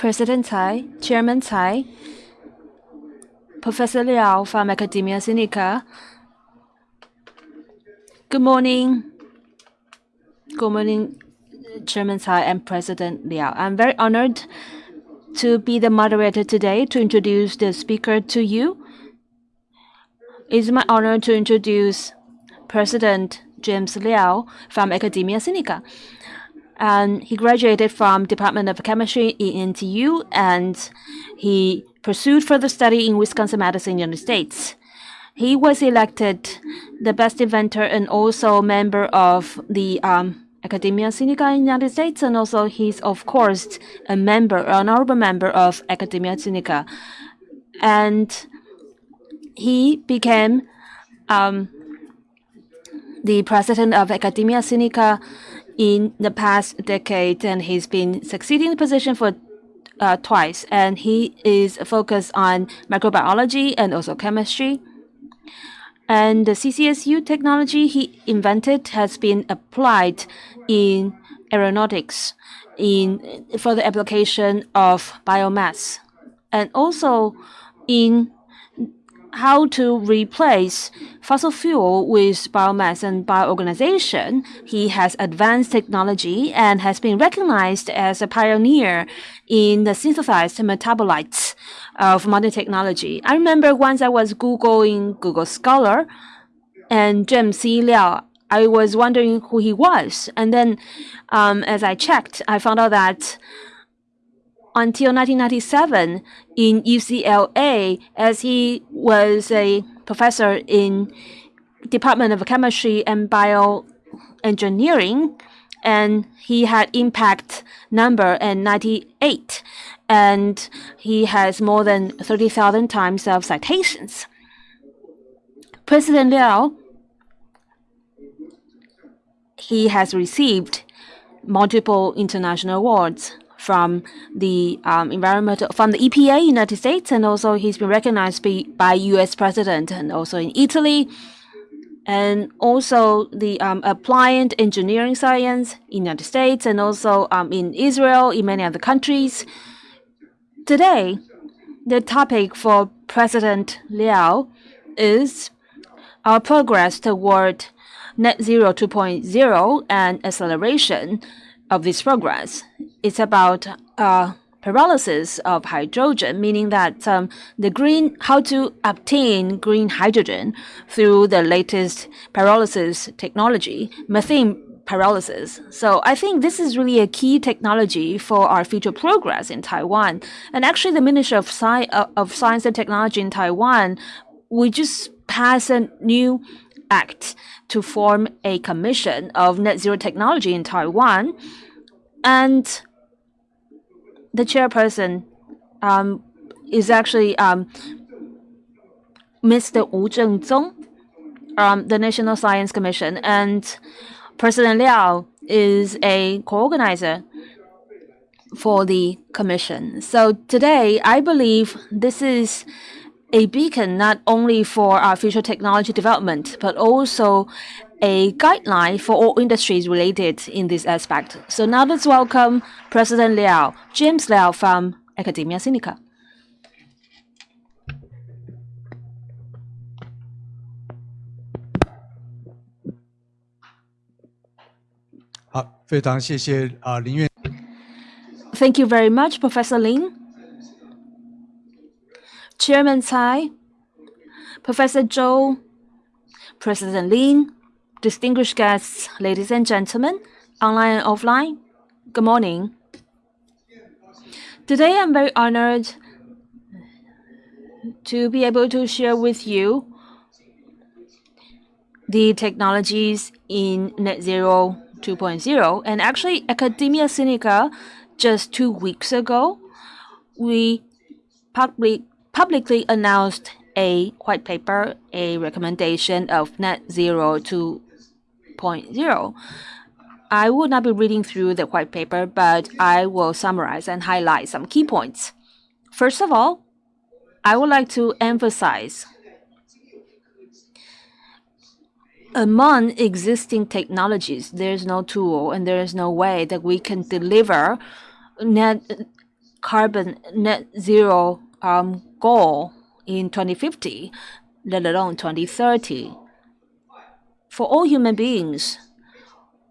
President Tsai, Chairman Tsai, Professor Liao from Academia Sinica. Good morning. Good morning, Chairman Tsai and President Liao. I'm very honored to be the moderator today to introduce the speaker to you. It's my honor to introduce President James Liao from Academia Sinica. And he graduated from Department of Chemistry in NTU, and he pursued further study in Wisconsin-Madison, United States. He was elected the best inventor and also member of the um, Academia Sinica in United States, and also he's of course a member, an honorable member of Academia Sinica, and he became um, the president of Academia Sinica in the past decade, and he's been succeeding the position for uh, twice, and he is focused on microbiology and also chemistry. And the CCSU technology he invented has been applied in aeronautics in for the application of biomass and also in how to replace fossil fuel with biomass and bioorganization. He has advanced technology and has been recognized as a pioneer in the synthesized metabolites of modern technology. I remember once I was Googling Google Scholar and James C. Liao. I was wondering who he was. And then um, as I checked, I found out that until 1997 in UCLA, as he was a professor in Department of Chemistry and Bioengineering, and he had impact number in 98 and he has more than 30,000 times of citations. President Liao, he has received multiple international awards from the um, environmental from the EPA United States, and also he's been recognized by, by U.S. President and also in Italy, and also the um, applied engineering science in United States, and also um, in Israel, in many other countries. Today, the topic for President Liao is our progress toward net zero 2.0 and acceleration of this progress. It's about uh, pyrolysis of hydrogen, meaning that um, the green, how to obtain green hydrogen through the latest pyrolysis technology, methane pyrolysis. So I think this is really a key technology for our future progress in Taiwan. And actually, the Ministry of, Sci uh, of Science and Technology in Taiwan, we just passed a new act to form a commission of net zero technology in Taiwan. And the chairperson um, is actually um, Mr. Wu Zhengzong, um, the National Science Commission. And President Liao is a co-organizer for the commission. So today, I believe this is a beacon not only for our future technology development, but also a guideline for all industries related in this aspect. So now let's welcome President Liao, James Liao from Academia Sinica. Thank you very much, Professor Lin. Chairman Tsai, Professor Zhou, President Lin, distinguished guests, ladies and gentlemen, online and offline, good morning. Today I'm very honored to be able to share with you the technologies in net zero 2.0. And actually, Academia Sinica, just two weeks ago, we public, publicly announced a white paper, a recommendation of net zero 2.0. I will not be reading through the white paper, but I will summarize and highlight some key points. First of all, I would like to emphasize among existing technologies, there's no tool and there is no way that we can deliver net carbon net zero um, goal in 2050, let alone 2030. For all human beings,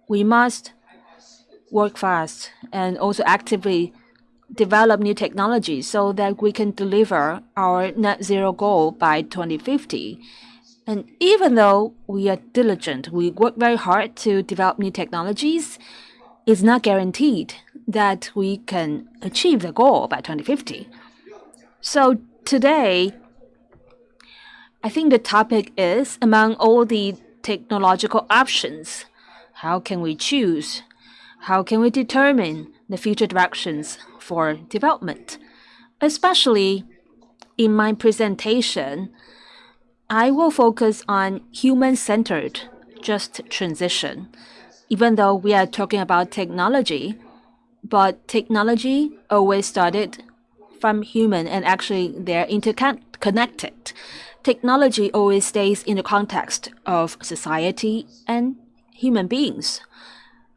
we must work fast and also actively develop new technologies so that we can deliver our net zero goal by 2050. And even though we are diligent, we work very hard to develop new technologies, it's not guaranteed that we can achieve the goal by 2050. So today, I think the topic is among all the technological options, how can we choose? How can we determine the future directions for development? Especially in my presentation, I will focus on human-centered just transition. Even though we are talking about technology, but technology always started from human and actually they're interconnected. Technology always stays in the context of society and human beings.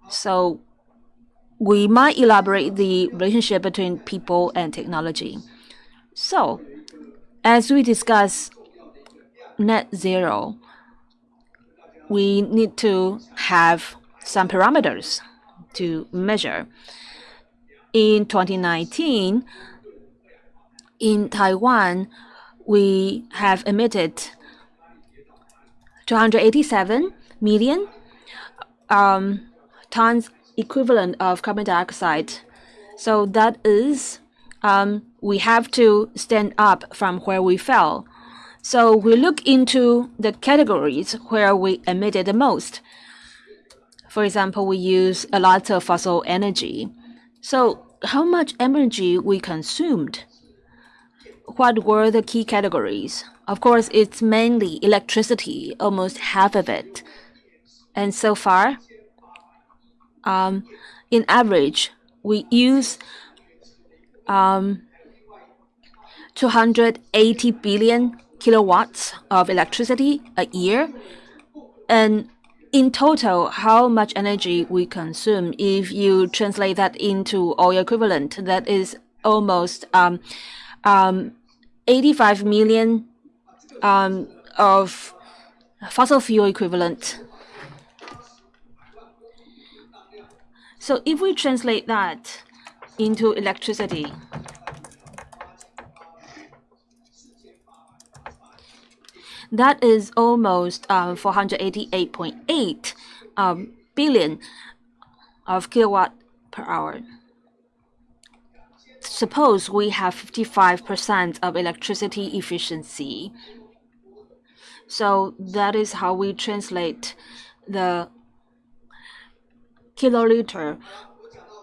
So we might elaborate the relationship between people and technology. So as we discuss net zero, we need to have some parameters to measure. In 2019, in Taiwan, we have emitted 287 million um, tons equivalent of carbon dioxide. So that is, um, we have to stand up from where we fell. So we look into the categories where we emitted the most. For example, we use a lot of fossil energy. So how much energy we consumed? What were the key categories? Of course, it's mainly electricity, almost half of it. And so far, um, in average, we use um, 280 billion kilowatts of electricity a year. And in total, how much energy we consume, if you translate that into oil equivalent, that is almost um, um, 85 million um, of fossil fuel equivalent. So if we translate that into electricity, That is almost um, 488.8 um, billion of kilowatt per hour. Suppose we have 55% of electricity efficiency. So that is how we translate the kiloliter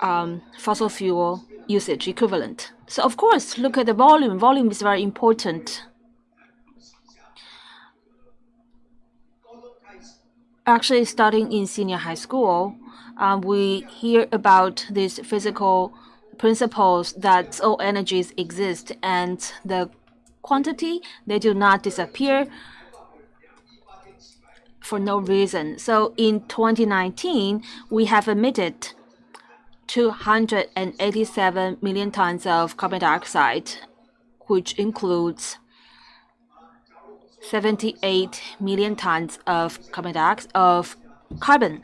um, fossil fuel usage equivalent. So of course, look at the volume. Volume is very important. actually starting in senior high school, um, we hear about this physical principles that all energies exist and the quantity, they do not disappear for no reason. So in 2019, we have emitted 287 million tons of carbon dioxide, which includes 78 million tons of carbon dioxide of carbon.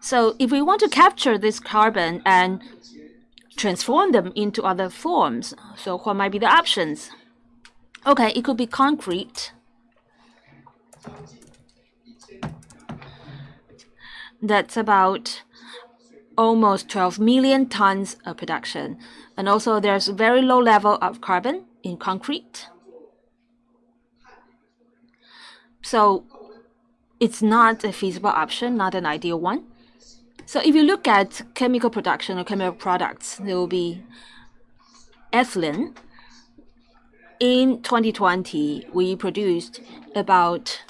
So if we want to capture this carbon and transform them into other forms, so what might be the options? Okay, it could be concrete. That's about almost 12 million tons of production. And also there's a very low level of carbon in concrete. So it's not a feasible option, not an ideal one. So if you look at chemical production or chemical products, there will be ethylene. In 2020, we produced about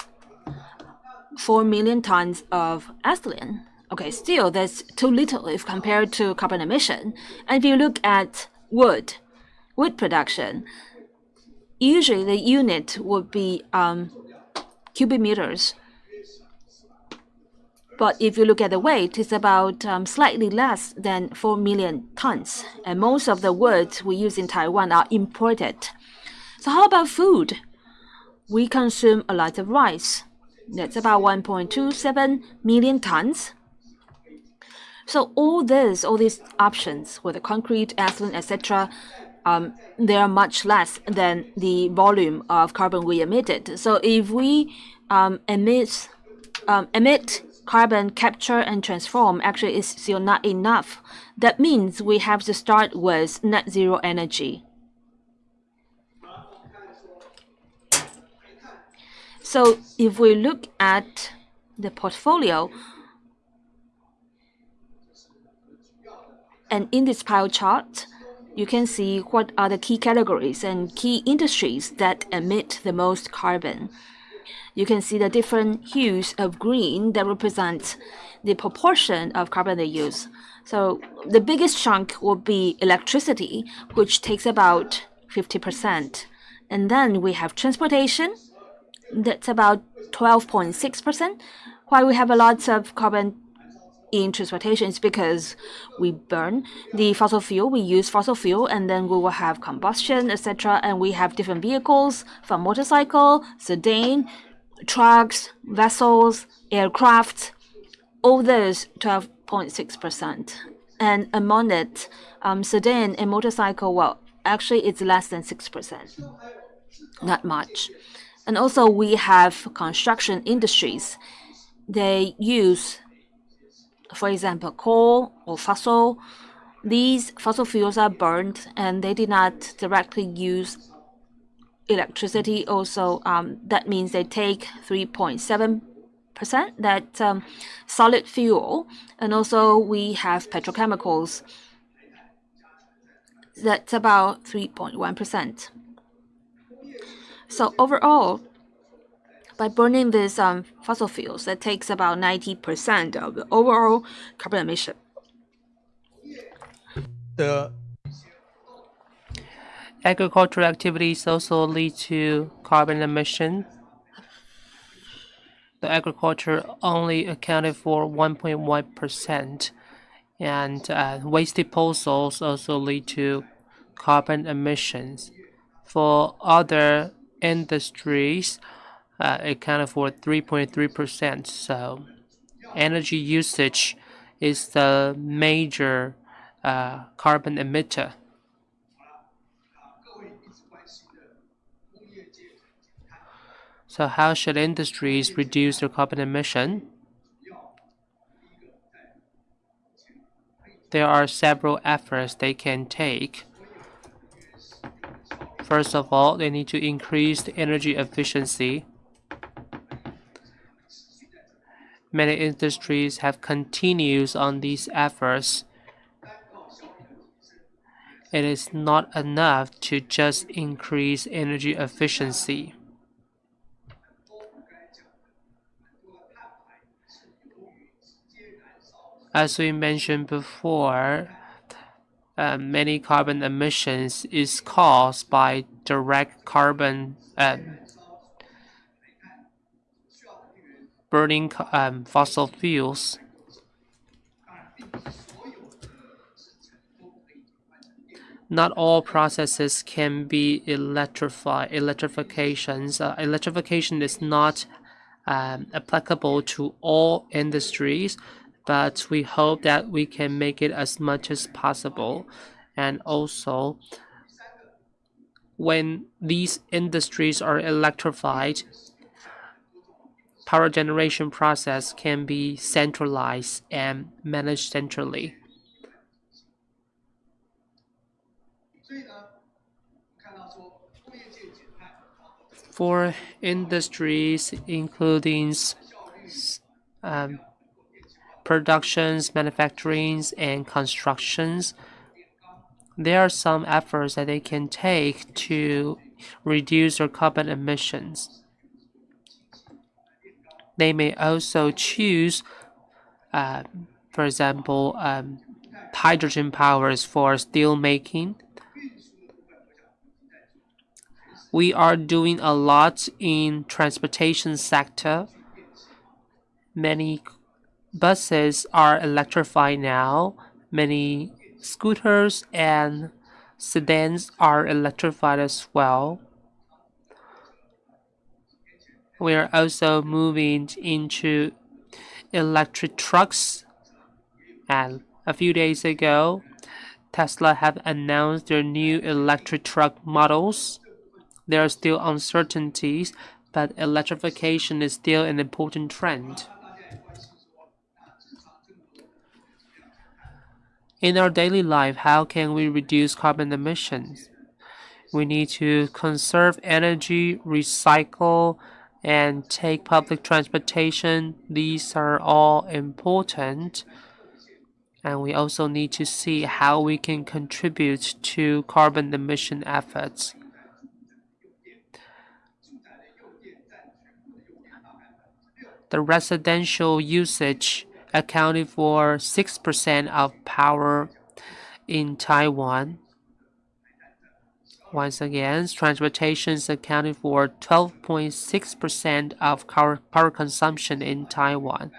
4 million tons of ethylene. Okay, still that's too little if compared to carbon emission. And if you look at wood, wood production, usually the unit would be um, cubic meters. But if you look at the weight, it's about um, slightly less than 4 million tons. And most of the wood we use in Taiwan are imported. So how about food? We consume a lot of rice. That's about 1.27 million tons. So all this, all these options, whether concrete, ethylene, etc., um, they are much less than the volume of carbon we emitted. So if we um, emit um, emit carbon capture and transform actually is still not enough. That means we have to start with net zero energy. So if we look at the portfolio, and in this pie chart, you can see what are the key categories and key industries that emit the most carbon. You can see the different hues of green that represent the proportion of carbon they use. So the biggest chunk will be electricity, which takes about 50%. And then we have transportation, that's about 12.6%. Why we have a lot of carbon in transportation is because we burn the fossil fuel, we use fossil fuel, and then we will have combustion, etc. And we have different vehicles from motorcycle, sedan, trucks, vessels, aircraft, all those 12.6%. And among it, um, sedan and motorcycle, well, actually it's less than 6%, not much. And also we have construction industries. They use, for example, coal or fossil. These fossil fuels are burned and they did not directly use electricity also um, that means they take 3.7 percent that um, solid fuel and also we have petrochemicals. That's about 3.1 percent. So overall by burning these um, fossil fuels that takes about 90 percent of the overall carbon emission. The Agricultural activities also lead to carbon emission. The agriculture only accounted for 1.1%, and uh, waste disposals also lead to carbon emissions. For other industries, uh, accounted for 3.3%. So, energy usage is the major uh, carbon emitter. So how should industries reduce their carbon emission? There are several efforts they can take. First of all, they need to increase the energy efficiency. Many industries have continued on these efforts. It is not enough to just increase energy efficiency. As we mentioned before, uh, many carbon emissions is caused by direct carbon um, burning um, fossil fuels. Not all processes can be electrified. Electrifications, uh, electrification is not um, applicable to all industries but we hope that we can make it as much as possible. And also, when these industries are electrified, power generation process can be centralized and managed centrally. For industries including um, productions, manufacturings, and constructions, there are some efforts that they can take to reduce their carbon emissions. They may also choose, uh, for example, um, hydrogen powers for steel making. We are doing a lot in transportation sector. Many buses are electrified now. Many scooters and sedans are electrified as well. We are also moving into electric trucks. And a few days ago, Tesla have announced their new electric truck models. There are still uncertainties, but electrification is still an important trend. In our daily life, how can we reduce carbon emissions? We need to conserve energy, recycle, and take public transportation. These are all important. And we also need to see how we can contribute to carbon emission efforts. The residential usage accounted for 6% of power in Taiwan. Once again, transportation is accounting for 12.6% of power consumption in Taiwan.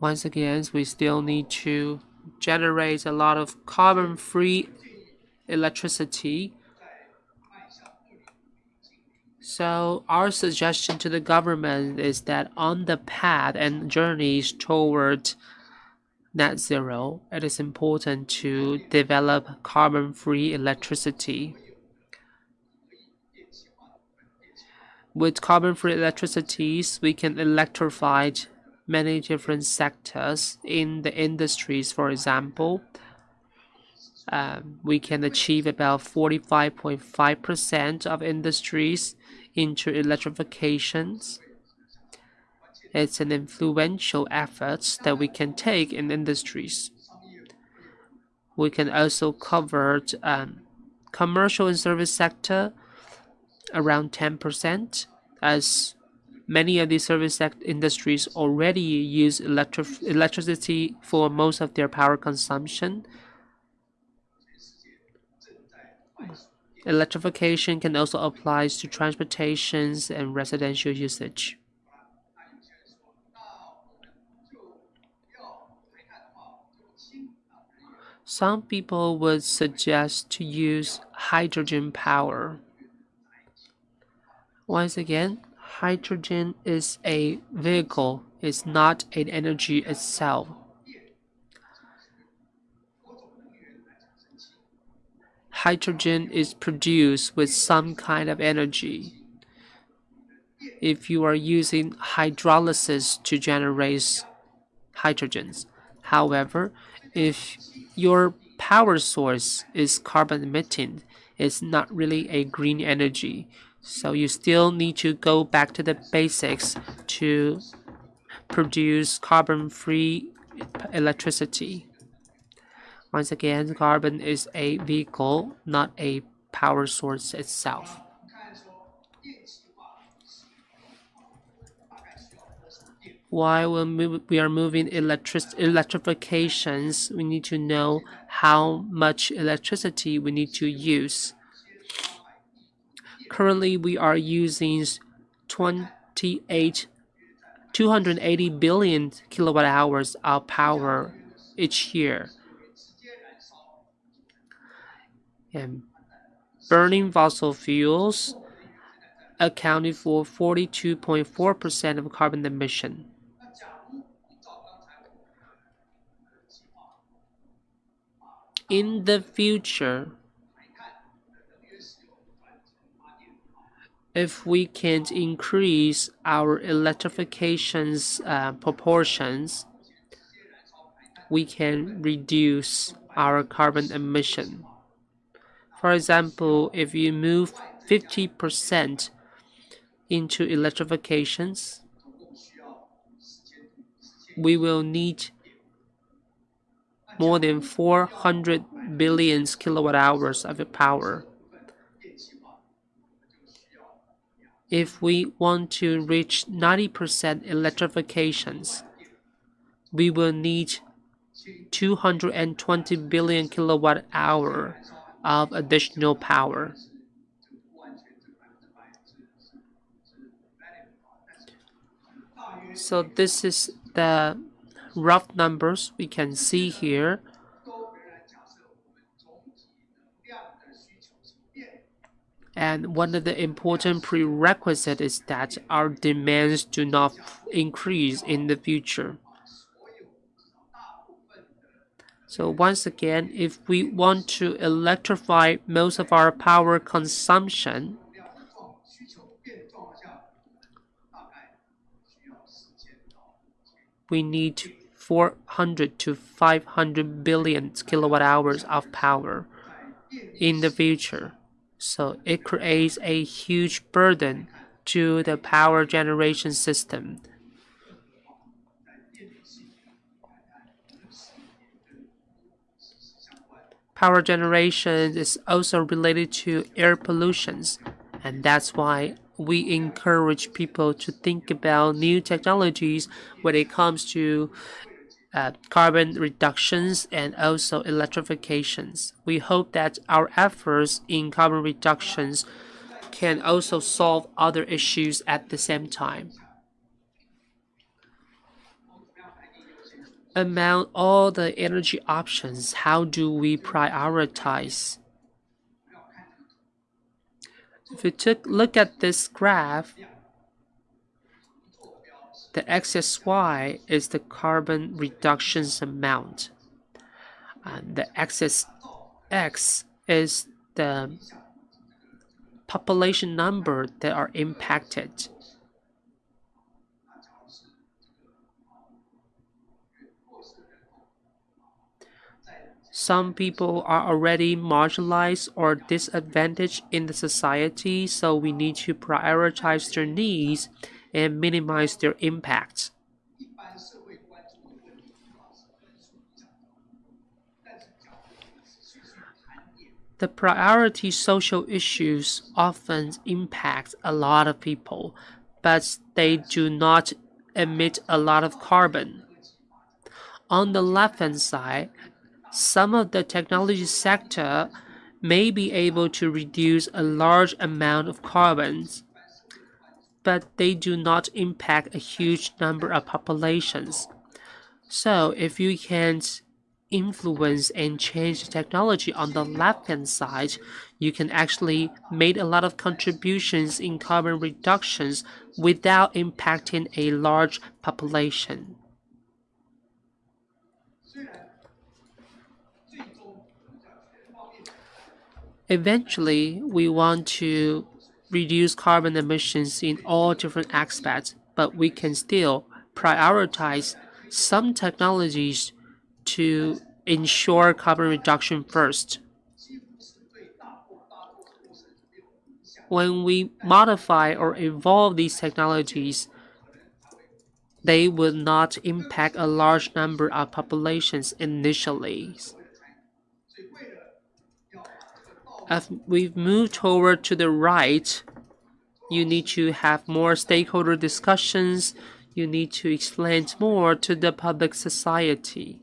Once again, we still need to generate a lot of carbon-free electricity so our suggestion to the government is that on the path and journeys toward net zero, it is important to develop carbon-free electricity. With carbon-free electricities, we can electrify many different sectors in the industries, for example. Um, we can achieve about 45.5% of industries into electrifications. It's an influential effort that we can take in industries. We can also cover um, commercial and service sector around 10% as many of these service industries already use electric electricity for most of their power consumption. Electrification can also apply to transportations and residential usage. Some people would suggest to use hydrogen power. Once again, hydrogen is a vehicle, it's not an energy itself. hydrogen is produced with some kind of energy. If you are using hydrolysis to generate hydrogens. However, if your power source is carbon emitting, it's not really a green energy. So you still need to go back to the basics to produce carbon-free electricity. Once again, carbon is a vehicle, not a power source itself. While we are moving electric electrifications, we need to know how much electricity we need to use. Currently, we are using 28, 280 billion kilowatt hours of power each year. and burning fossil fuels accounted for 42.4% of carbon emission. In the future, if we can increase our electrification's uh, proportions, we can reduce our carbon emission. For example, if you move 50% into electrifications, we will need more than 400 billion kilowatt hours of power. If we want to reach 90% electrifications, we will need 220 billion kilowatt hour of additional power. So this is the rough numbers we can see here. And one of the important prerequisites is that our demands do not increase in the future. So once again, if we want to electrify most of our power consumption, we need 400 to 500 billion kilowatt hours of power in the future. So it creates a huge burden to the power generation system. Power generation is also related to air pollutions, and that's why we encourage people to think about new technologies when it comes to uh, carbon reductions and also electrifications. We hope that our efforts in carbon reductions can also solve other issues at the same time. Among all the energy options, how do we prioritize? If you took look at this graph, the axis Y is the carbon reductions amount. And the axis X is the population number that are impacted. Some people are already marginalized or disadvantaged in the society, so we need to prioritize their needs and minimize their impact. The priority social issues often impact a lot of people, but they do not emit a lot of carbon. On the left hand side, some of the technology sector may be able to reduce a large amount of carbons but they do not impact a huge number of populations. So if you can influence and change technology on the left hand side, you can actually make a lot of contributions in carbon reductions without impacting a large population. Eventually, we want to reduce carbon emissions in all different aspects, but we can still prioritize some technologies to ensure carbon reduction first. When we modify or evolve these technologies, they will not impact a large number of populations initially. As we've moved toward to the right, you need to have more stakeholder discussions. You need to explain more to the public society.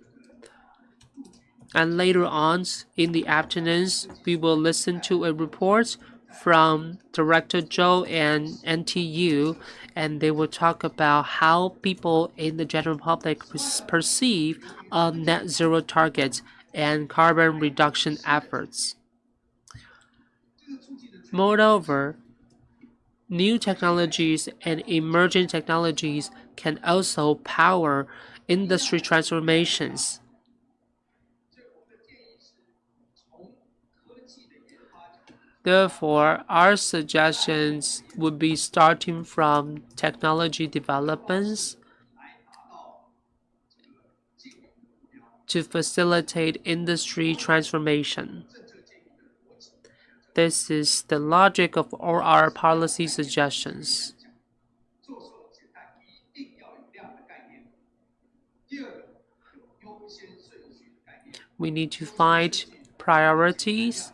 And later on in the afternoons, we will listen to a report from Director Zhou and NTU, and they will talk about how people in the general public perceive a net zero target and carbon reduction efforts. Moreover, new technologies and emerging technologies can also power industry transformations. Therefore, our suggestions would be starting from technology developments to facilitate industry transformation. This is the logic of all our policy suggestions. We need to find priorities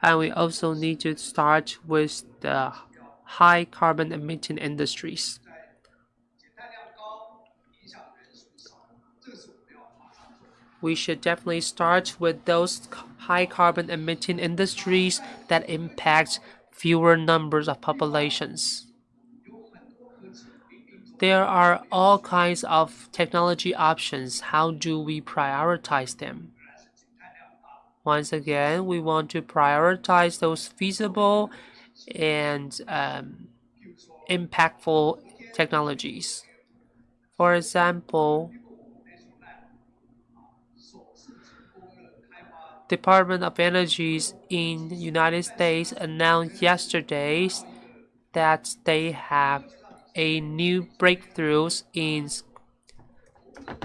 and we also need to start with the high carbon emitting industries. we should definitely start with those high carbon emitting industries that impact fewer numbers of populations. There are all kinds of technology options. How do we prioritize them? Once again, we want to prioritize those feasible and um, impactful technologies. For example, Department of Energies in United States announced yesterday that they have a new breakthroughs in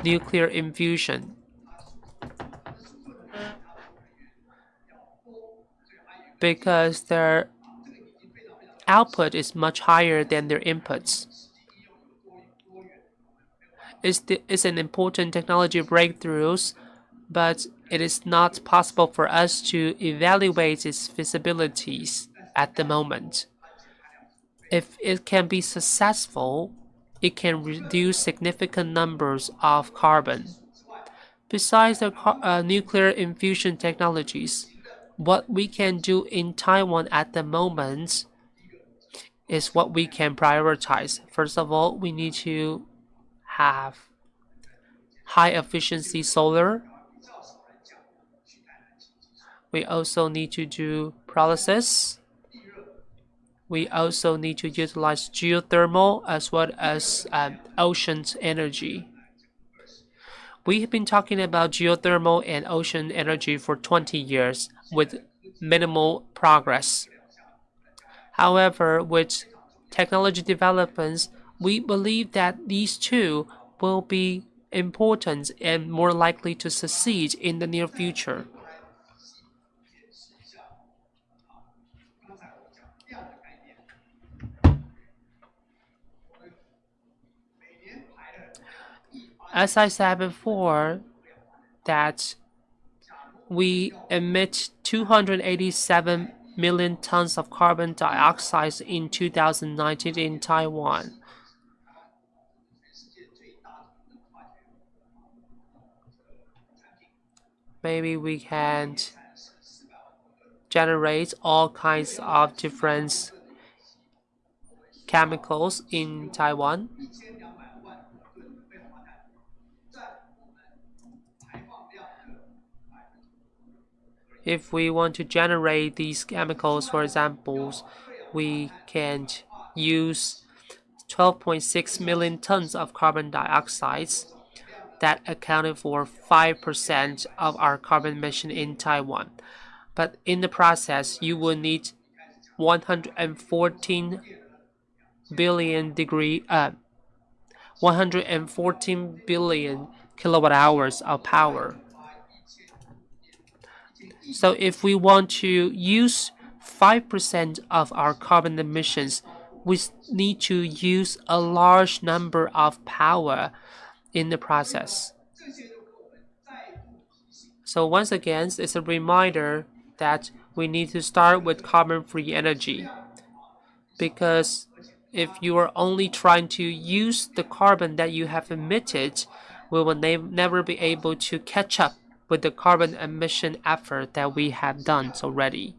nuclear infusion. Because their output is much higher than their inputs. It's, the, it's an important technology breakthroughs, but it is not possible for us to evaluate its feasibilities at the moment. If it can be successful, it can reduce significant numbers of carbon. Besides the uh, nuclear infusion technologies, what we can do in Taiwan at the moment is what we can prioritize. First of all, we need to have high efficiency solar. We also need to do pyrolysis. We also need to utilize geothermal as well as um, ocean energy. We have been talking about geothermal and ocean energy for 20 years with minimal progress. However, with technology developments, we believe that these two will be important and more likely to succeed in the near future. As I said before, that we emit 287 million tons of carbon dioxide in 2019 in Taiwan. Maybe we can generate all kinds of different chemicals in Taiwan. If we want to generate these chemicals, for examples, we can use 12.6 million tons of carbon dioxide that accounted for 5% of our carbon emission in Taiwan. But in the process, you will need 114 billion degree, uh, 114 billion kilowatt hours of power so if we want to use 5% of our carbon emissions, we need to use a large number of power in the process. So once again, it's a reminder that we need to start with carbon-free energy. Because if you are only trying to use the carbon that you have emitted, we will ne never be able to catch up with the carbon emission effort that we have done already.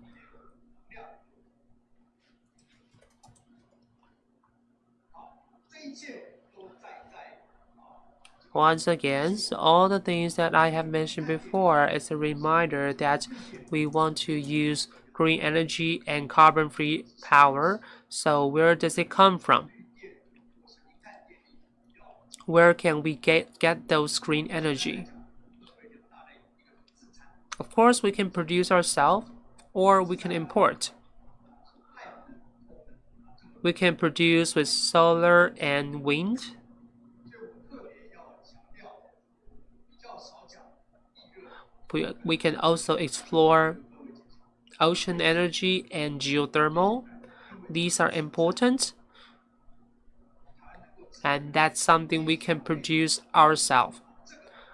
Once again, all the things that I have mentioned before is a reminder that we want to use green energy and carbon-free power. So where does it come from? Where can we get, get those green energy? Of course, we can produce ourselves or we can import. We can produce with solar and wind. We, can also explore ocean energy and geothermal. These are important and that's something we can produce ourselves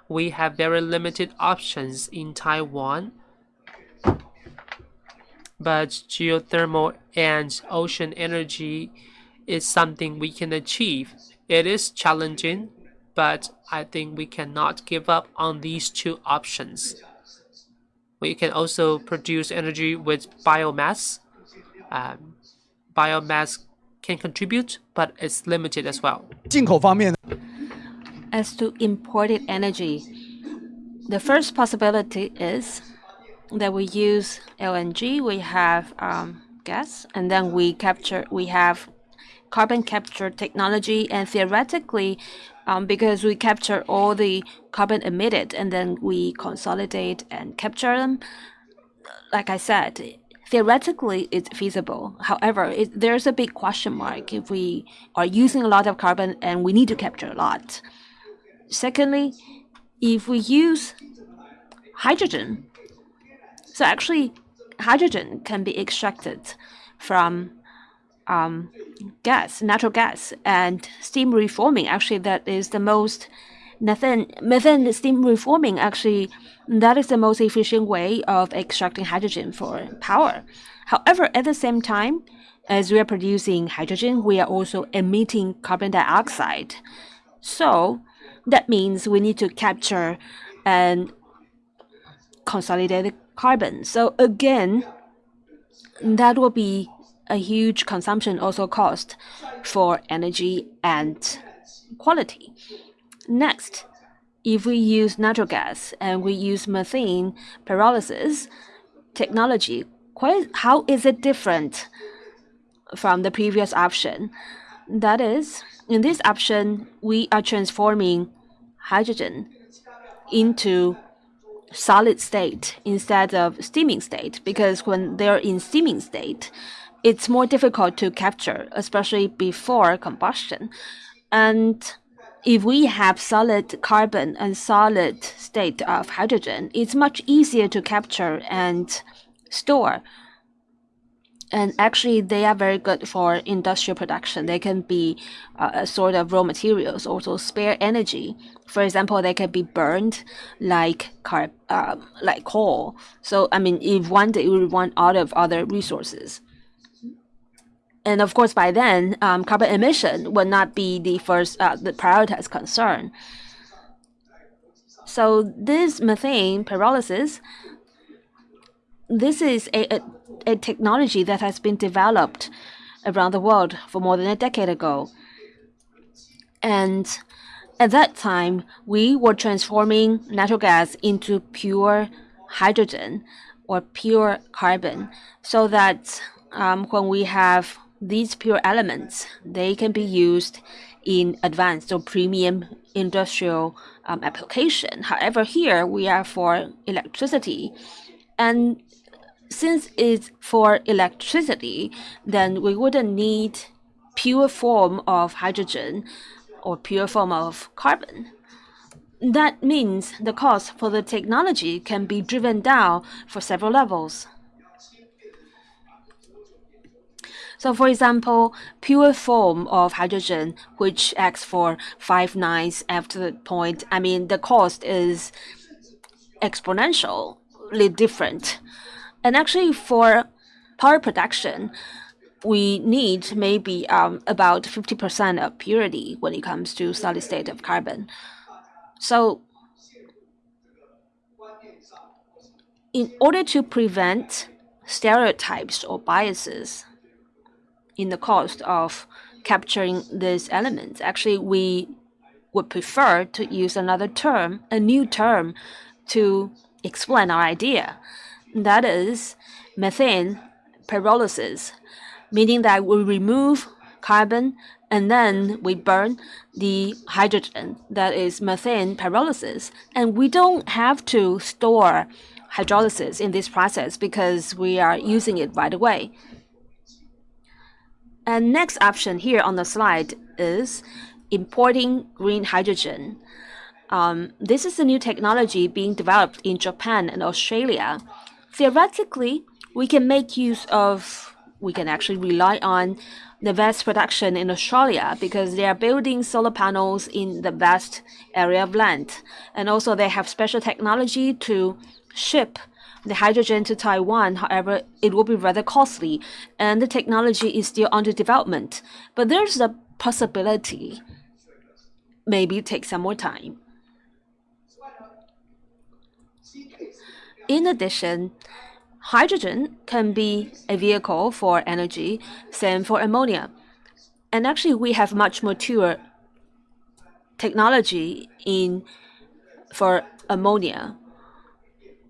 we have very limited options in Taiwan. But geothermal and ocean energy is something we can achieve. It is challenging, but I think we cannot give up on these two options. We can also produce energy with biomass. Um, biomass can contribute, but it's limited as well as to imported energy. The first possibility is that we use LNG, we have um, gas, and then we capture, we have carbon capture technology, and theoretically, um, because we capture all the carbon emitted and then we consolidate and capture them, like I said, theoretically it's feasible. However, it, there's a big question mark if we are using a lot of carbon and we need to capture a lot. Secondly, if we use hydrogen, so actually hydrogen can be extracted from um, gas, natural gas, and steam reforming. Actually, that is the most methane methane steam reforming. Actually, that is the most efficient way of extracting hydrogen for power. However, at the same time, as we are producing hydrogen, we are also emitting carbon dioxide. So that means we need to capture and consolidate the carbon. So again, that will be a huge consumption also cost for energy and quality. Next, if we use natural gas and we use methane pyrolysis technology, how is it different from the previous option? That is, in this option, we are transforming hydrogen into solid state instead of steaming state because when they're in steaming state, it's more difficult to capture, especially before combustion. And if we have solid carbon and solid state of hydrogen, it's much easier to capture and store. And actually, they are very good for industrial production. They can be uh, a sort of raw materials, also spare energy. For example, they can be burned like carb, uh, like coal. So, I mean, if one day we run out of other resources, and of course, by then, um, carbon emission would not be the first, uh, the prioritized concern. So this methane pyrolysis, this is a, a, a technology that has been developed around the world for more than a decade ago. And at that time, we were transforming natural gas into pure hydrogen or pure carbon so that um, when we have these pure elements, they can be used in advanced or premium industrial um, application. However, here we are for electricity. And since it's for electricity, then we wouldn't need pure form of hydrogen or pure form of carbon. That means the cost for the technology can be driven down for several levels. So for example, pure form of hydrogen, which acts for five nines after the point, I mean, the cost is exponentially different. And actually for power production, we need maybe um, about 50% of purity when it comes to solid state of carbon. So in order to prevent stereotypes or biases in the cost of capturing these elements. Actually, we would prefer to use another term, a new term, to explain our idea. That is methane pyrolysis, meaning that we remove carbon and then we burn the hydrogen that is methane pyrolysis. And we don't have to store hydrolysis in this process because we are using it right away. And next option here on the slide is importing green hydrogen. Um, this is a new technology being developed in Japan and Australia. Theoretically, we can make use of, we can actually rely on the vast production in Australia because they are building solar panels in the vast area of land. And also they have special technology to ship the hydrogen to Taiwan. However, it will be rather costly, and the technology is still under development. But there's a possibility maybe take some more time. In addition, hydrogen can be a vehicle for energy, same for ammonia. And actually, we have much mature technology in for ammonia.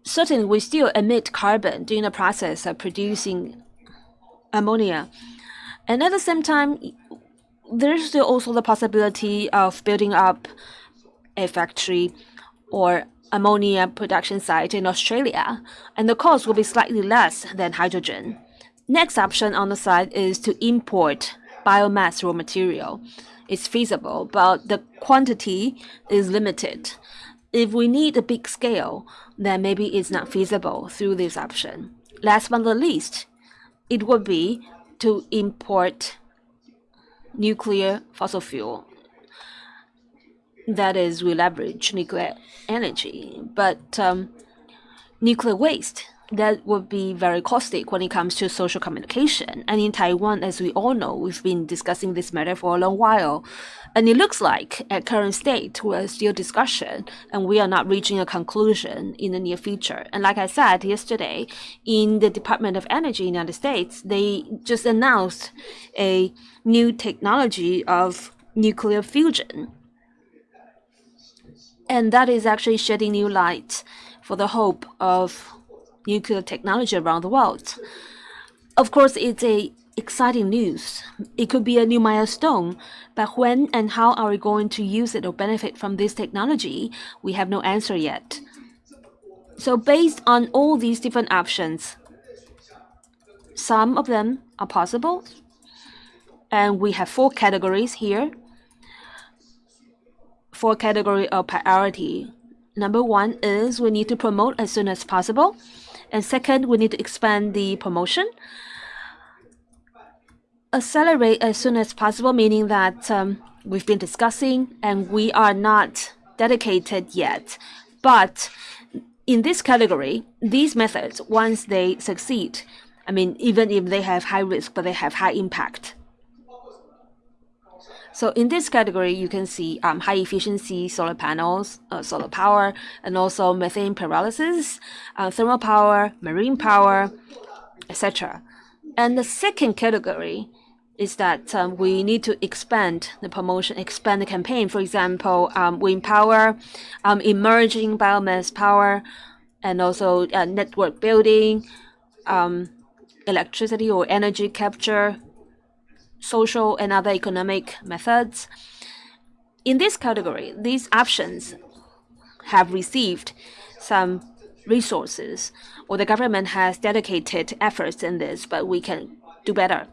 Certainly, we still emit carbon during the process of producing ammonia. And at the same time, there's still also the possibility of building up a factory or ammonia production site in Australia, and the cost will be slightly less than hydrogen. Next option on the side is to import biomass raw material. It's feasible, but the quantity is limited. If we need a big scale, then maybe it's not feasible through this option. Last but not least, it would be to import nuclear fossil fuel. That is, we leverage nuclear energy, but um, nuclear waste that would be very caustic when it comes to social communication. And in Taiwan, as we all know, we've been discussing this matter for a long while. And it looks like at current state, we're still discussion and we are not reaching a conclusion in the near future. And like I said yesterday, in the Department of Energy in the United States, they just announced a new technology of nuclear fusion. And that is actually shedding new light for the hope of nuclear technology around the world. Of course, it's a exciting news. It could be a new milestone, but when and how are we going to use it or benefit from this technology? We have no answer yet. So based on all these different options, some of them are possible, and we have four categories here. Four category of priority. Number one is we need to promote as soon as possible. And second, we need to expand the promotion. Accelerate as soon as possible, meaning that um, we've been discussing and we are not dedicated yet. But in this category, these methods, once they succeed, I mean, even if they have high risk, but they have high impact. So in this category, you can see um, high efficiency solar panels, uh, solar power, and also methane pyrolysis, uh, thermal power, marine power, etc. And the second category is that um, we need to expand the promotion, expand the campaign. For example, um, wind power, um, emerging biomass power, and also uh, network building, um, electricity or energy capture, social and other economic methods. In this category, these options have received some resources or the government has dedicated efforts in this, but we can do better.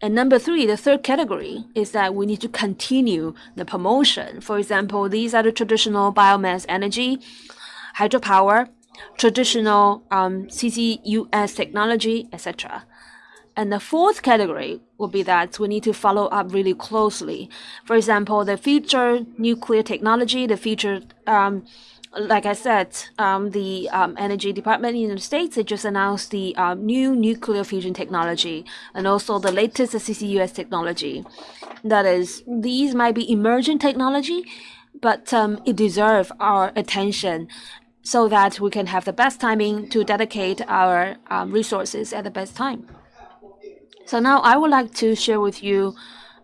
And number three, the third category is that we need to continue the promotion. For example, these are the traditional biomass energy, hydropower, traditional um, CCUS technology, etc. And the fourth category will be that we need to follow up really closely. For example, the future nuclear technology, the future, um, like I said, um, the um, Energy Department in the United States, they just announced the um, new nuclear fusion technology and also the latest CCUS technology. That is, these might be emerging technology, but um, it deserves our attention so that we can have the best timing to dedicate our um, resources at the best time. So now I would like to share with you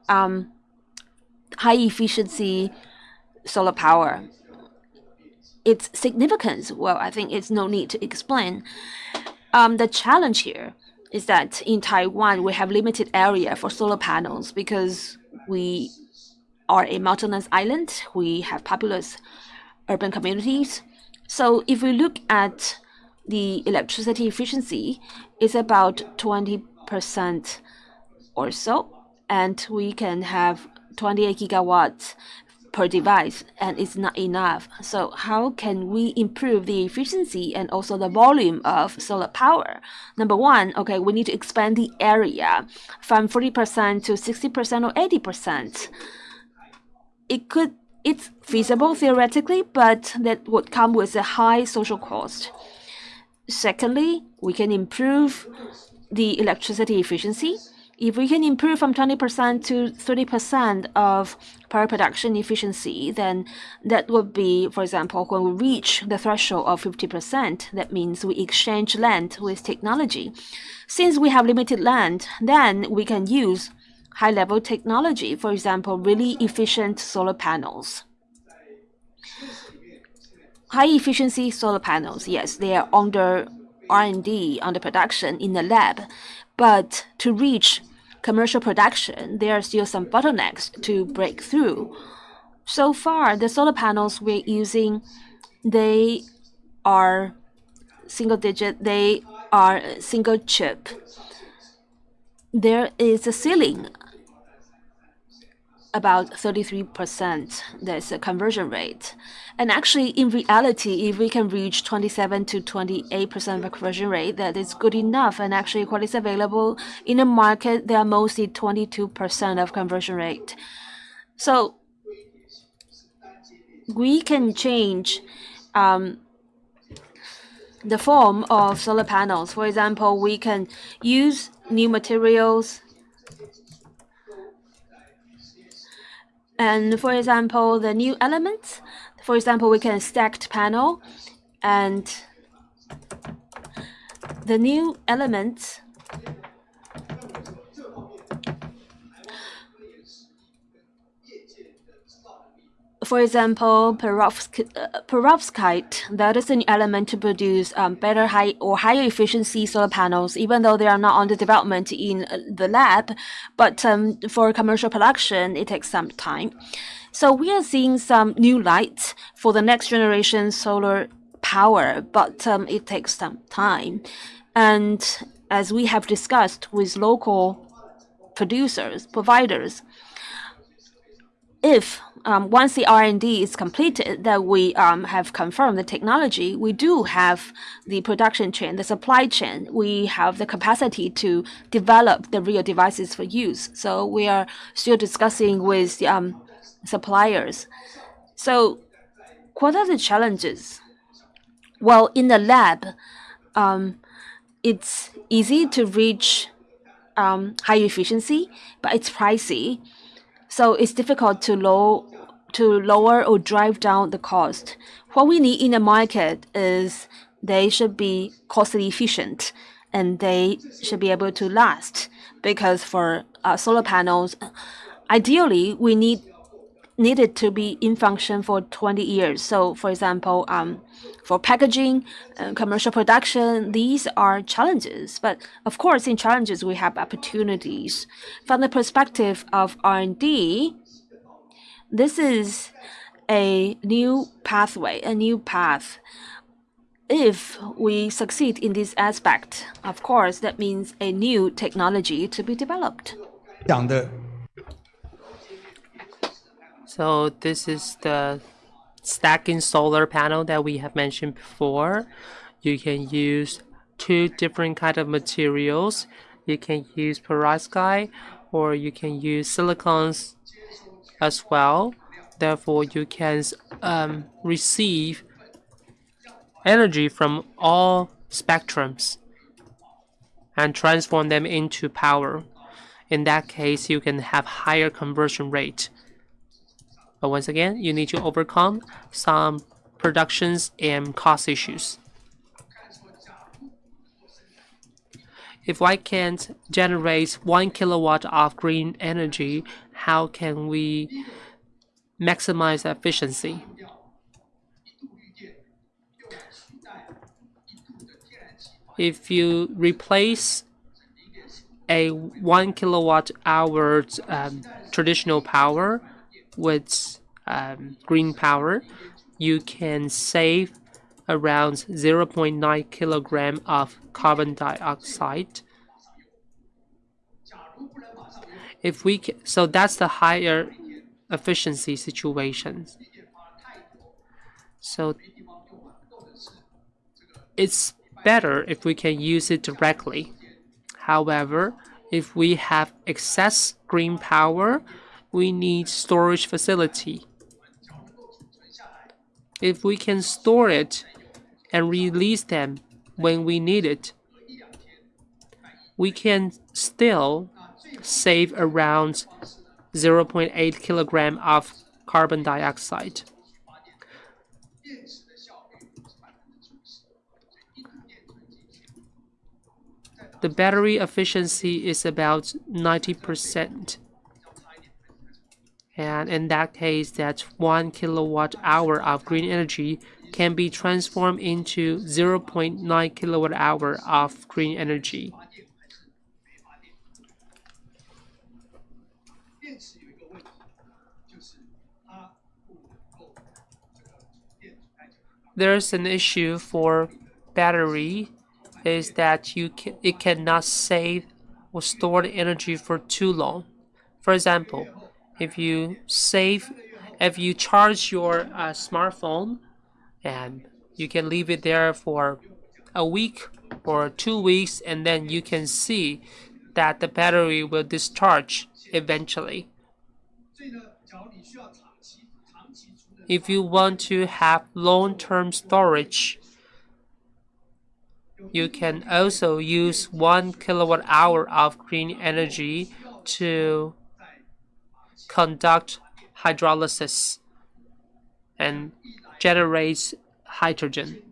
um, high efficiency solar power. Its significance, well, I think it's no need to explain. Um, the challenge here is that in Taiwan, we have limited area for solar panels because we are a mountainous island. We have populous urban communities. So if we look at the electricity efficiency, it's about 20 percent or so, and we can have 28 gigawatts per device, and it's not enough. So how can we improve the efficiency and also the volume of solar power? Number one, okay, we need to expand the area from 40% to 60% or 80%. It could it's feasible theoretically, but that would come with a high social cost. Secondly, we can improve the electricity efficiency If we can improve from 20% to 30% of power production efficiency, then that would be, for example, when we reach the threshold of 50%, that means we exchange land with technology. Since we have limited land, then we can use high-level technology, for example, really efficient solar panels. High-efficiency solar panels, yes, they are under R&D, under production in the lab. But to reach commercial production, there are still some bottlenecks to break through. So far, the solar panels we're using, they are single digit, they are single chip. There is a ceiling about 33%. That's a conversion rate. And actually, in reality, if we can reach 27 to 28% of conversion rate, that is good enough. And actually, what is available in the market, they are mostly 22% of conversion rate. So we can change um, the form of solar panels. For example, we can use new materials And for example, the new elements, for example, we can stacked panel and the new elements for example, perovskite, that is an element to produce um, better high or higher efficiency solar panels, even though they are not under development in uh, the lab. But um, for commercial production, it takes some time. So we are seeing some new lights for the next generation solar power, but um, it takes some time. And as we have discussed with local producers, providers, if um, once the R&D is completed, that we um, have confirmed the technology, we do have the production chain, the supply chain. We have the capacity to develop the real devices for use. So we are still discussing with um, suppliers. So what are the challenges? Well, in the lab, um, it's easy to reach um, high efficiency, but it's pricey. So it's difficult to low to lower or drive down the cost. What we need in the market is they should be cost efficient and they should be able to last because for uh, solar panels, ideally we need needed to be in function for 20 years. So, for example, um, for packaging, uh, commercial production, these are challenges. But of course, in challenges we have opportunities. From the perspective of R&D, this is a new pathway, a new path. If we succeed in this aspect, of course, that means a new technology to be developed. 讲的 So this is the stacking solar panel that we have mentioned before. You can use two different kind of materials. You can use perovskite or you can use silicons as well. Therefore, you can um, receive energy from all spectrums and transform them into power. In that case, you can have higher conversion rate. But once again, you need to overcome some productions and cost issues. If I can't generate one kilowatt of green energy, how can we maximize efficiency? If you replace a one kilowatt hour um, traditional power with um, green power, you can save around 0.9 kilogram of carbon dioxide. If we can, so that's the higher efficiency situations. So it's better if we can use it directly. However, if we have excess green power, we need storage facility. If we can store it and release them when we need it, we can still save around 0.8 kilogram of carbon dioxide. The battery efficiency is about 90%. And in that case, that 1 kilowatt hour of green energy can be transformed into 0.9 kilowatt hour of green energy. There's an issue for battery is that you can, it cannot save or store the energy for too long. For example, if you save, if you charge your uh, smartphone and you can leave it there for a week or two weeks and then you can see that the battery will discharge eventually. If you want to have long-term storage, you can also use one kilowatt hour of green energy to conduct hydrolysis and generate hydrogen.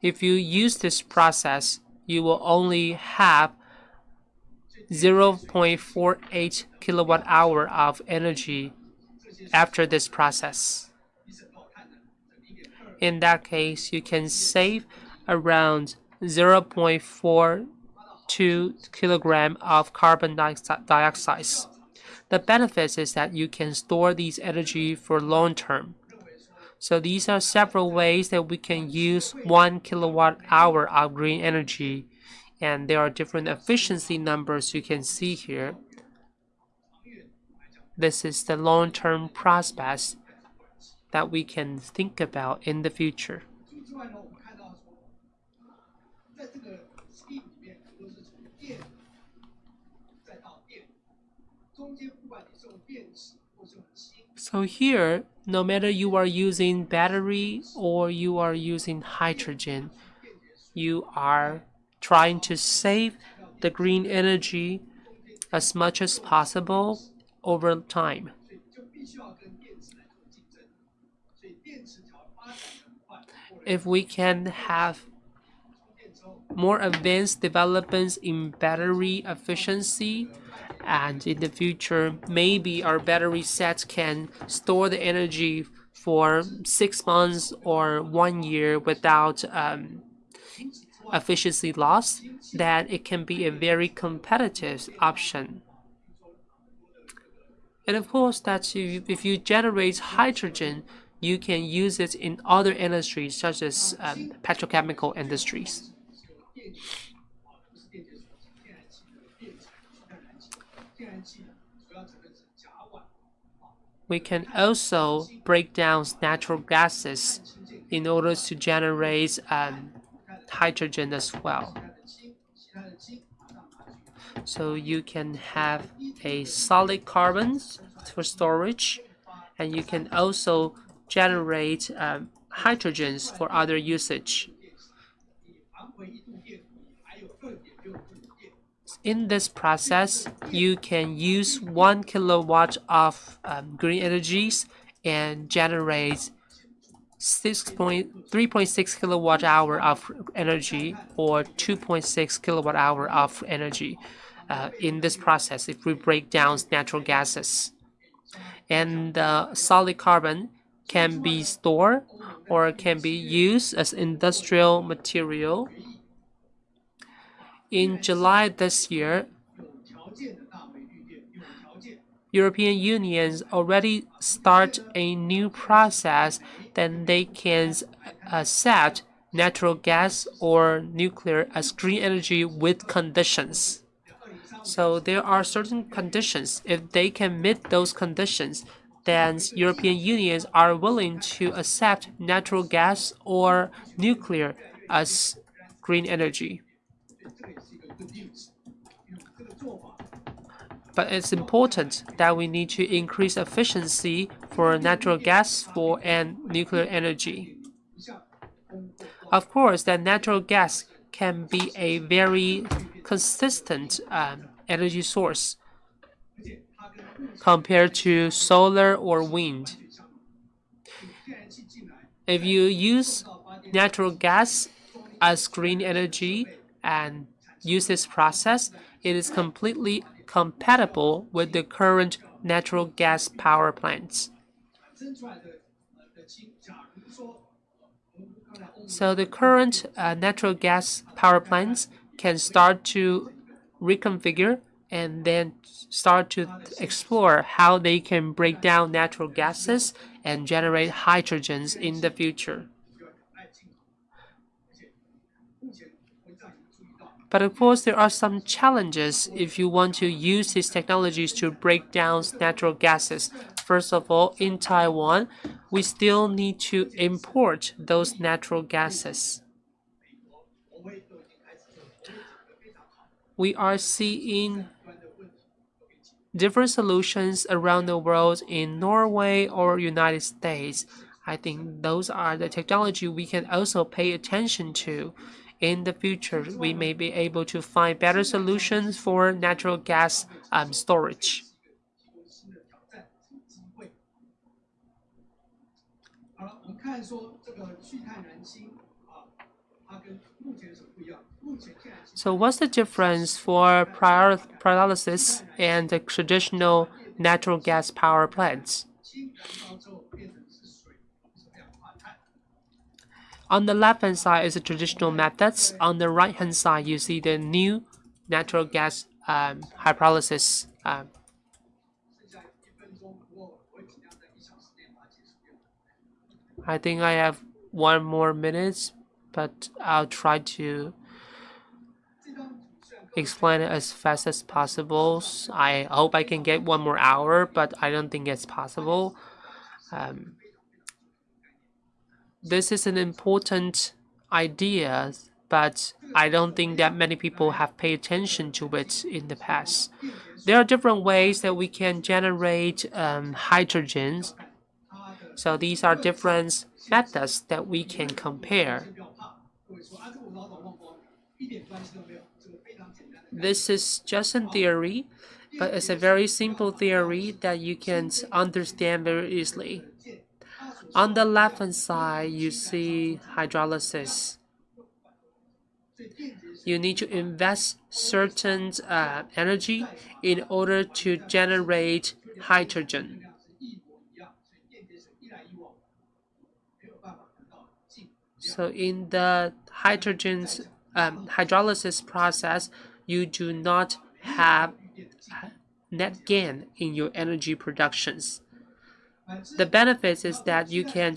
If you use this process, you will only have 0.48 kilowatt hour of energy after this process. In that case, you can save around 0.42 kilogram of carbon dioxide. The benefit is that you can store these energy for long term. So these are several ways that we can use one kilowatt hour of green energy. And there are different efficiency numbers you can see here. This is the long-term prospects that we can think about in the future. So here, no matter you are using battery or you are using hydrogen, you are trying to save the green energy as much as possible over time. if we can have more advanced developments in battery efficiency and in the future maybe our battery sets can store the energy for six months or one year without um, efficiency loss that it can be a very competitive option and of course that if you generate hydrogen you can use it in other industries such as um, petrochemical industries. We can also break down natural gases in order to generate um, hydrogen as well. So you can have a solid carbons for storage and you can also generate um, hydrogens for other usage. In this process, you can use one kilowatt of um, green energies and generate 3.6 kilowatt hour of energy or 2.6 kilowatt hour of energy uh, in this process if we break down natural gases. And uh, solid carbon can be stored or can be used as industrial material. In July this year, European Union already start a new process that they can uh, accept natural gas or nuclear as green energy with conditions. So there are certain conditions. If they can meet those conditions, then European unions are willing to accept natural gas or nuclear as green energy. But it's important that we need to increase efficiency for natural gas for and nuclear energy. Of course, that natural gas can be a very consistent um, energy source compared to solar or wind. If you use natural gas as green energy and use this process, it is completely compatible with the current natural gas power plants. So the current uh, natural gas power plants can start to reconfigure and then start to explore how they can break down natural gases and generate hydrogens in the future. But of course, there are some challenges if you want to use these technologies to break down natural gases. First of all, in Taiwan, we still need to import those natural gases. We are seeing different solutions around the world in Norway or United States. I think those are the technology we can also pay attention to in the future, we may be able to find better solutions for natural gas um, storage. So what's the difference for pyrolysis and the traditional natural gas power plants? On the left-hand side is the traditional methods. On the right-hand side, you see the new natural gas um, hydrolysis. Um, I think I have one more minute, but I'll try to explain it as fast as possible. I hope I can get one more hour, but I don't think it's possible. Um, this is an important idea, but I don't think that many people have paid attention to it in the past. There are different ways that we can generate um, hydrogens. So these are different methods that we can compare. This is just a theory, but it's a very simple theory that you can understand very easily. On the left hand side, you see hydrolysis. You need to invest certain uh, energy in order to generate hydrogen. So in the hydrogen um, hydrolysis process, you do not have net gain in your energy productions. The benefits is that you can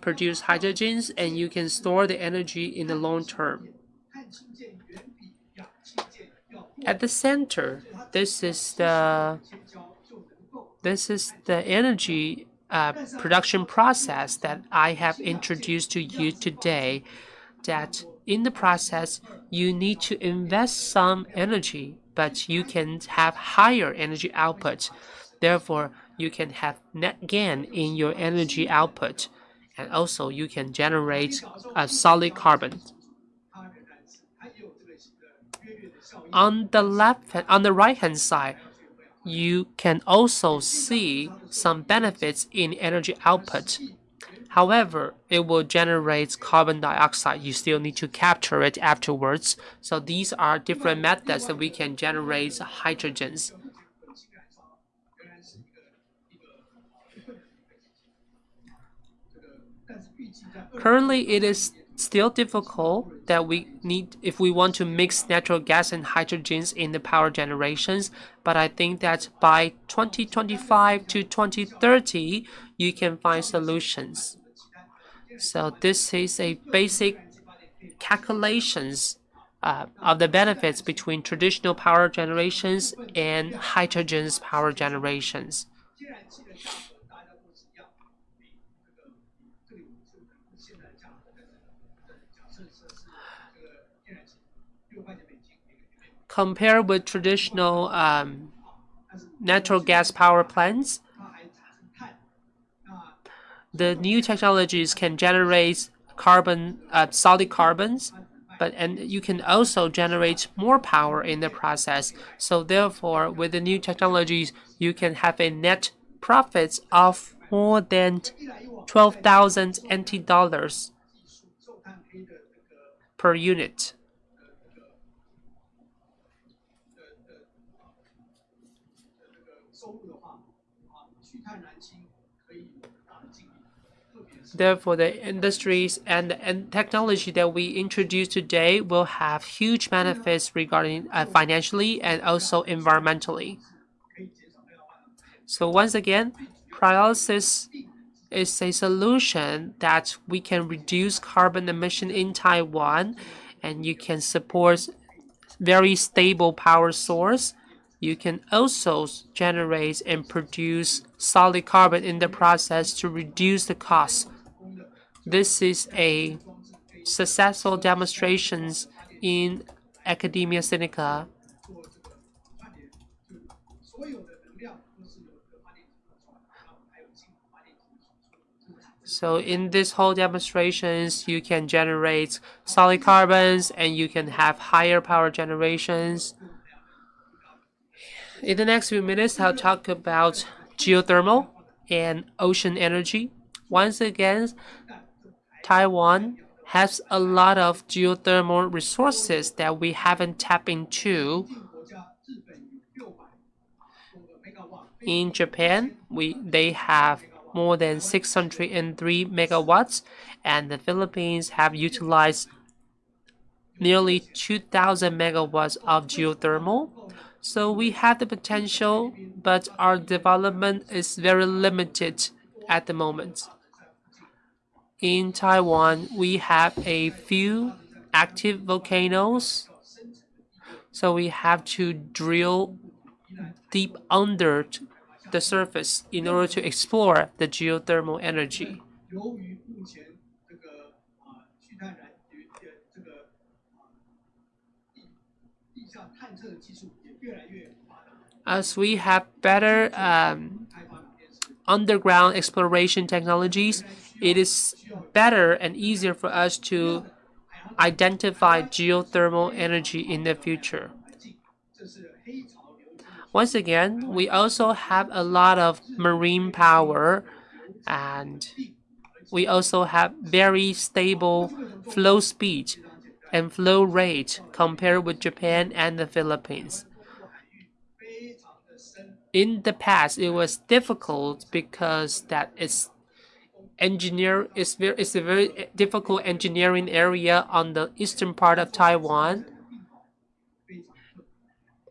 produce hydrogens and you can store the energy in the long term. At the center, this is the this is the energy uh, production process that I have introduced to you today. That in the process, you need to invest some energy, but you can have higher energy output. Therefore, you can have net gain in your energy output, and also you can generate a solid carbon. On the left, on the right hand side, you can also see some benefits in energy output. However, it will generate carbon dioxide. You still need to capture it afterwards. So these are different methods that we can generate hydrogens. Currently, it is still difficult that we need if we want to mix natural gas and hydrogens in the power generations but i think that by 2025 to 2030 you can find solutions. So this is a basic calculations uh, of the benefits between traditional power generations and hydrogen's power generations compared with traditional um, natural gas power plants, the new technologies can generate carbon, uh, solid carbons, but and you can also generate more power in the process. So therefore, with the new technologies, you can have a net profits of more than 12,000 NT dollars per unit. Therefore, the industries and, and technology that we introduce today will have huge benefits regarding uh, financially and also environmentally. So once again, pyrolysis is a solution that we can reduce carbon emission in Taiwan and you can support very stable power source. You can also generate and produce solid carbon in the process to reduce the cost this is a successful demonstrations in Academia Sinica. So in this whole demonstrations, you can generate solid carbons and you can have higher power generations. In the next few minutes, I'll talk about geothermal and ocean energy. Once again, Taiwan has a lot of geothermal resources that we haven't tapped into. In Japan, we they have more than 603 megawatts, and the Philippines have utilized nearly 2,000 megawatts of geothermal. So we have the potential, but our development is very limited at the moment. In Taiwan, we have a few active volcanoes. So we have to drill deep under the surface in order to explore the geothermal energy. As we have better um, underground exploration technologies, it is better and easier for us to identify geothermal energy in the future. Once again, we also have a lot of marine power and we also have very stable flow speed and flow rate compared with Japan and the Philippines. In the past, it was difficult because that is engineer is very it's a very difficult engineering area on the eastern part of Taiwan.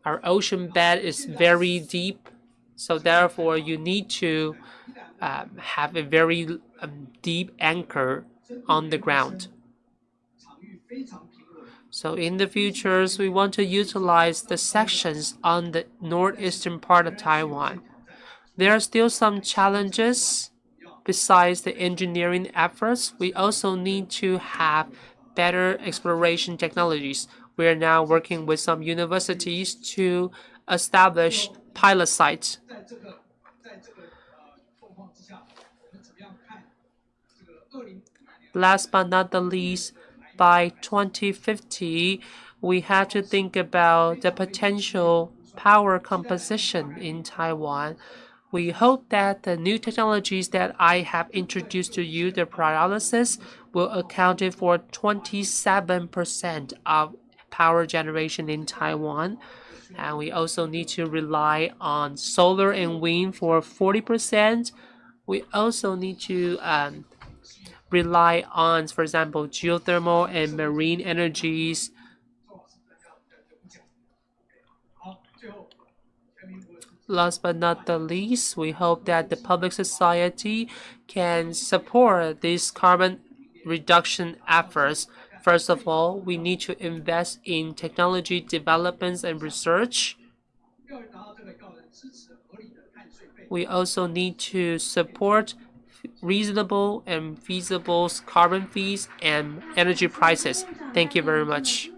Our ocean bed is very deep, so therefore you need to um, have a very um, deep anchor on the ground. So in the futures, we want to utilize the sections on the northeastern part of Taiwan. There are still some challenges Besides the engineering efforts, we also need to have better exploration technologies. We are now working with some universities to establish pilot sites. Last but not the least, by 2050, we have to think about the potential power composition in Taiwan. We hope that the new technologies that I have introduced to you, the pyrolysis, will account for 27% of power generation in Taiwan. And we also need to rely on solar and wind for 40%. We also need to um, rely on, for example, geothermal and marine energies Last but not the least, we hope that the public society can support these carbon reduction efforts. First of all, we need to invest in technology developments and research. We also need to support reasonable and feasible carbon fees and energy prices. Thank you very much.